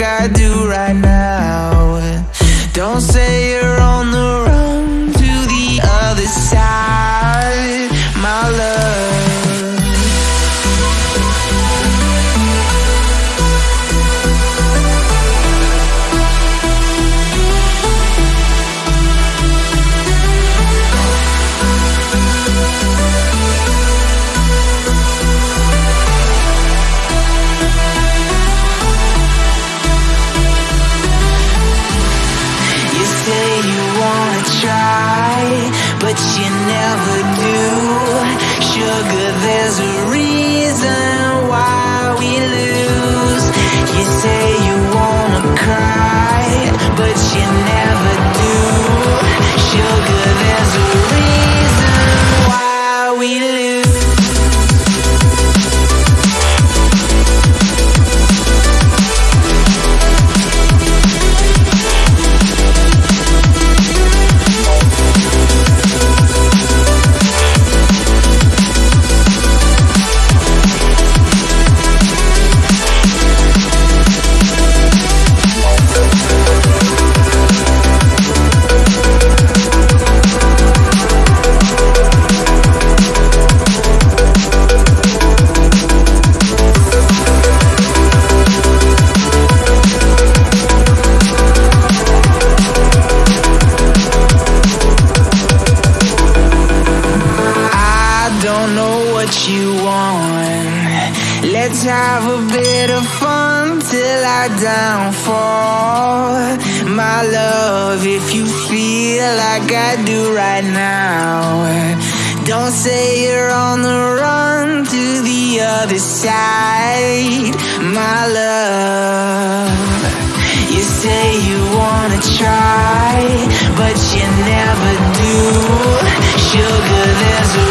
I do but you never do. Sugar, there's a reason. Let's have a bit of fun till I downfall. My love, if you feel like I do right now, don't say you're on the run to the other side. My love, you say you wanna try, but you never do. Sugar, there's a